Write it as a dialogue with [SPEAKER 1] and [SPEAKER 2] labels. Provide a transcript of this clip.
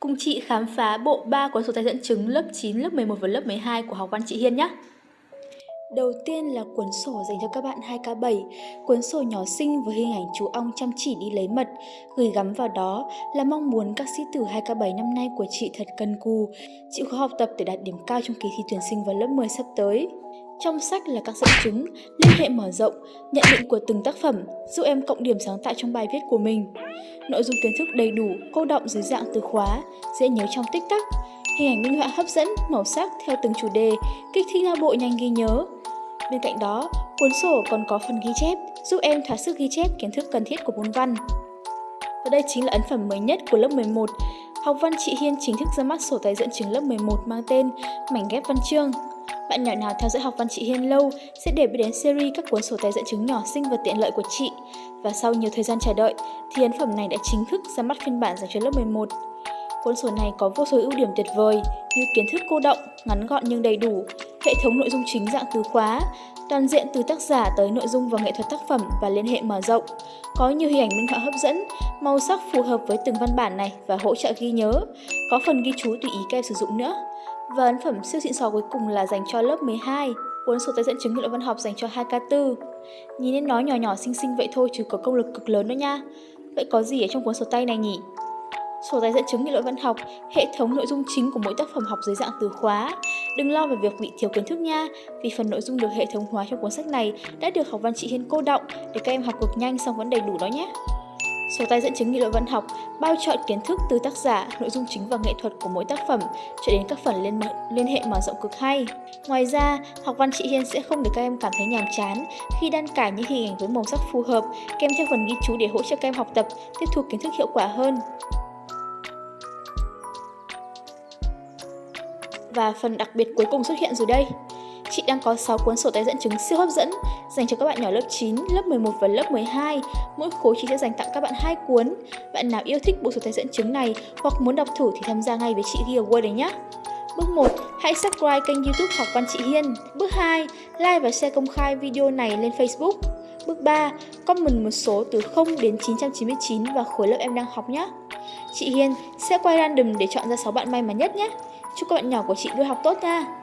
[SPEAKER 1] Cùng chị khám phá bộ 3 cuốn sổ tay dẫn chứng lớp 9, lớp 11 và lớp 12 của học văn chị Hiên nhé. Đầu tiên là cuốn sổ dành cho các bạn 2K7, cuốn sổ nhỏ xinh với hình ảnh chú ong chăm chỉ đi lấy mật. Gửi gắm vào đó là mong muốn các sĩ tử 2K7 năm nay của chị thật cần cù, chịu khó học tập để đạt điểm cao trong kỳ thi tuyển sinh vào lớp 10 sắp tới. Trong sách là các dẫn chứng, liên hệ mở rộng, nhận định của từng tác phẩm, giúp em cộng điểm sáng tạo trong bài viết của mình. Nội dung kiến thức đầy đủ, cô động dưới dạng từ khóa, dễ nhớ trong tích tắc. Hình ảnh minh họa hấp dẫn, màu sắc theo từng chủ đề, kích thích não bộ nhanh ghi nhớ. Bên cạnh đó, cuốn sổ còn có phần ghi chép, giúp em thỏa sức ghi chép kiến thức cần thiết của môn văn. Và đây chính là ấn phẩm mới nhất của lớp 11. Học văn chị Hiên chính thức ra mắt sổ tay dẫn chứng lớp 11 mang tên Mảnh ghép văn chương. Bạn nhỏ nào theo dõi học văn chị Hiên lâu sẽ để biết đến series các cuốn sổ tay dẫn chứng nhỏ xinh và tiện lợi của chị. Và sau nhiều thời gian chờ đợi, thì ấn phẩm này đã chính thức ra mắt phiên bản dành cho lớp 11. Cuốn sổ này có vô số ưu điểm tuyệt vời như kiến thức cô động, ngắn gọn nhưng đầy đủ, hệ thống nội dung chính dạng từ khóa, toàn diện từ tác giả tới nội dung và nghệ thuật tác phẩm và liên hệ mở rộng, có nhiều hình ảnh minh họa hấp dẫn, màu sắc phù hợp với từng văn bản này và hỗ trợ ghi nhớ, có phần ghi chú tùy ý các em sử dụng nữa. Và ấn phẩm siêu xịn sò cuối cùng là dành cho lớp 12, cuốn sổ tay dẫn chứng nghị luận văn học dành cho 2K4. Nhìn nên nó nhỏ nhỏ xinh xinh vậy thôi chứ có công lực cực lớn nữa nha. Vậy có gì ở trong cuốn sổ tay này nhỉ? Sổ tay dẫn chứng nghị luận văn học, hệ thống nội dung chính của mỗi tác phẩm học dưới dạng từ khóa. Đừng lo về việc bị thiếu kiến thức nha, vì phần nội dung được hệ thống hóa trong cuốn sách này đã được học văn chị Hiên cô động để các em học cực nhanh xong vẫn đầy đủ đó nhé. Sổ tay dẫn chứng nghị luận văn học bao chọn kiến thức từ tác giả, nội dung chính và nghệ thuật của mỗi tác phẩm cho đến các phần liên, liên hệ mở rộng cực hay. Ngoài ra, học văn chị Hiên sẽ không để các em cảm thấy nhàm chán khi đan cải những hình ảnh với màu sắc phù hợp kèm theo phần ghi chú để hỗ trợ các em học tập, tiếp thu kiến thức hiệu quả hơn. Và phần đặc biệt cuối cùng xuất hiện rồi đây. Chị đang có 6 cuốn sổ tay dẫn chứng siêu hấp dẫn dành cho các bạn nhỏ lớp 9, lớp 11 và lớp 12. Mỗi khối chị sẽ dành tặng các bạn hai cuốn. Bạn nào yêu thích bộ sổ tay dẫn chứng này hoặc muốn đọc thử thì tham gia ngay với chị giveaway đấy nhé. Bước 1. Hãy subscribe kênh youtube Học Văn Chị Hiên. Bước 2. Like và share công khai video này lên Facebook. Bước 3. Comment một số từ 0 đến 999 và khối lớp em đang học nhé. Chị Hiên sẽ quay random để chọn ra 6 bạn may mắn nhất nhé. Chúc các bạn nhỏ của chị luôn học tốt nha!